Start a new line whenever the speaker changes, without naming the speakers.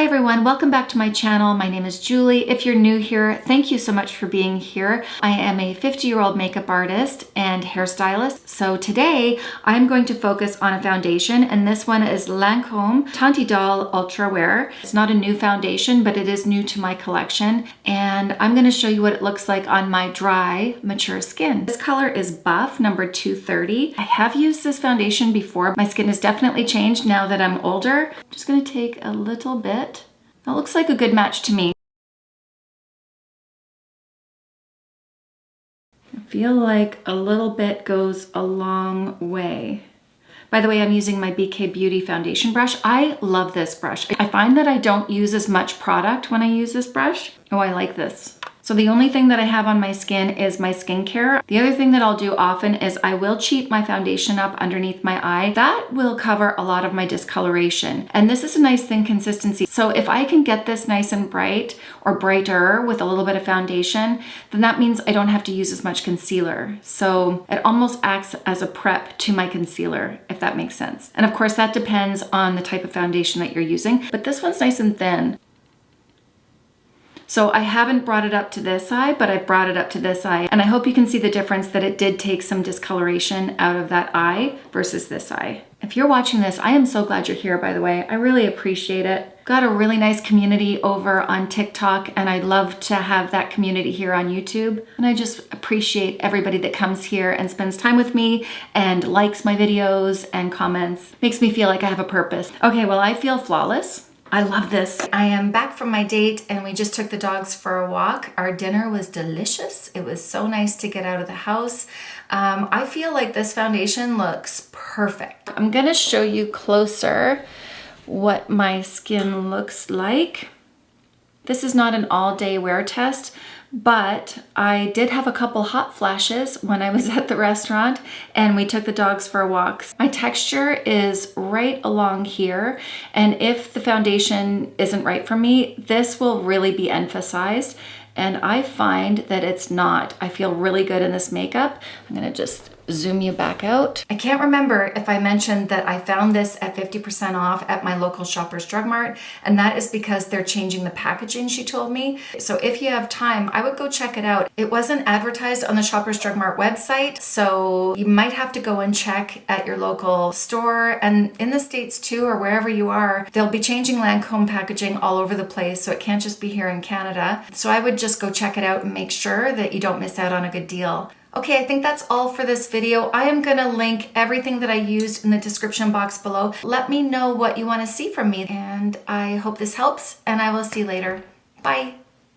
Hi everyone, welcome back to my channel. My name is Julie. If you're new here, thank you so much for being here. I am a 50 year old makeup artist and hairstylist. So today I'm going to focus on a foundation and this one is Lancome Teint Idole Ultra Wear. It's not a new foundation, but it is new to my collection. And I'm gonna show you what it looks like on my dry, mature skin. This color is Buff number 230. I have used this foundation before. My skin has definitely changed now that I'm older. I'm just gonna take a little bit that looks like a good match to me. I feel like a little bit goes a long way. By the way, I'm using my BK Beauty foundation brush. I love this brush. I find that I don't use as much product when I use this brush. Oh, I like this. So the only thing that I have on my skin is my skincare. The other thing that I'll do often is I will cheat my foundation up underneath my eye. That will cover a lot of my discoloration. And this is a nice thin consistency. So if I can get this nice and bright or brighter with a little bit of foundation, then that means I don't have to use as much concealer. So it almost acts as a prep to my concealer, if that makes sense. And of course that depends on the type of foundation that you're using, but this one's nice and thin. So I haven't brought it up to this eye, but I've brought it up to this eye. And I hope you can see the difference that it did take some discoloration out of that eye versus this eye. If you're watching this, I am so glad you're here, by the way. I really appreciate it. Got a really nice community over on TikTok, and I'd love to have that community here on YouTube. And I just appreciate everybody that comes here and spends time with me and likes my videos and comments. Makes me feel like I have a purpose. Okay, well, I feel flawless. I love this. I am back from my date and we just took the dogs for a walk. Our dinner was delicious. It was so nice to get out of the house. Um, I feel like this foundation looks perfect. I'm gonna show you closer what my skin looks like. This is not an all day wear test, but I did have a couple hot flashes when I was at the restaurant and we took the dogs for walks. My texture is right along here and if the foundation isn't right for me, this will really be emphasized and I find that it's not. I feel really good in this makeup. I'm gonna just zoom you back out. I can't remember if I mentioned that I found this at 50% off at my local Shoppers Drug Mart, and that is because they're changing the packaging, she told me. So if you have time, I would go check it out. It wasn't advertised on the Shoppers Drug Mart website, so you might have to go and check at your local store, and in the States too, or wherever you are, they'll be changing Lancome packaging all over the place, so it can't just be here in Canada. So I would just go check it out and make sure that you don't miss out on a good deal. Okay, I think that's all for this video. I am gonna link everything that I used in the description box below. Let me know what you wanna see from me and I hope this helps and I will see you later. Bye.